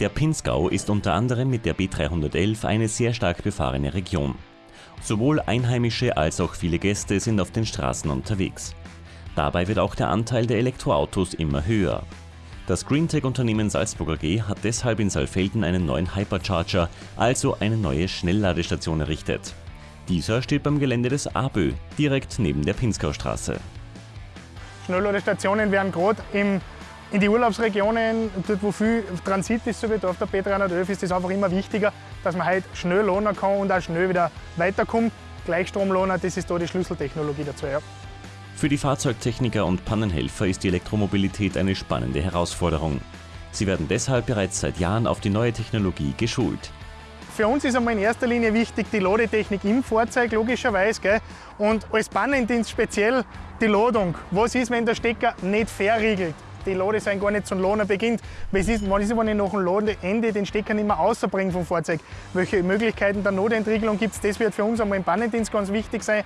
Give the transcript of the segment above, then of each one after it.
Der Pinzgau ist unter anderem mit der B311 eine sehr stark befahrene Region. Sowohl Einheimische als auch viele Gäste sind auf den Straßen unterwegs. Dabei wird auch der Anteil der Elektroautos immer höher. Das Greentech-Unternehmen Salzburger G hat deshalb in Saalfelden einen neuen Hypercharger, also eine neue Schnellladestation errichtet. Dieser steht beim Gelände des ABÖ, direkt neben der Pinzgaustraße. Schnellladestationen werden gerade in die Urlaubsregionen, dort wo viel Transit ist, so wie auf der B311, ist es einfach immer wichtiger, dass man halt schnell lohnen kann und auch schnell wieder weiterkommt. Gleichstromlohner, das ist da die Schlüsseltechnologie dazu. Ja. Für die Fahrzeugtechniker und Pannenhelfer ist die Elektromobilität eine spannende Herausforderung. Sie werden deshalb bereits seit Jahren auf die neue Technologie geschult. Für uns ist einmal in erster Linie wichtig die Ladetechnik im Fahrzeug, logischerweise. Gell? Und als Pannendienst speziell die Ladung. Was ist, wenn der Stecker nicht verriegelt? Die Lade sein gar nicht zum Laden beginnt. Was ist, was ist, wenn ich nach dem Ladeende den Stecker nicht mehr rausbringe vom Fahrzeug? Welche Möglichkeiten der Notentriegelung gibt es? Das wird für uns einmal im Pannendienst ganz wichtig sein.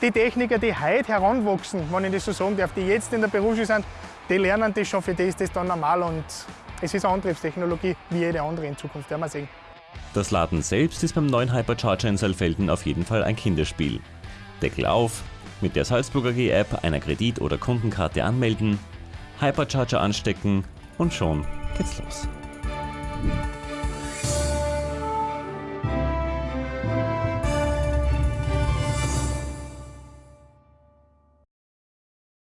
Die Techniker, die heute heranwachsen, wenn ich das so sagen darf, die jetzt in der Berufsschule sind, die lernen das schon, für die ist das dann normal und es ist eine Antriebstechnologie wie jede andere in Zukunft, werden wir sehen. Das Laden selbst ist beim neuen Hypercharger in Saalfelden auf jeden Fall ein Kinderspiel. Deckel auf, mit der Salzburger G-App einer Kredit- oder Kundenkarte anmelden, Hypercharger anstecken und schon geht's los.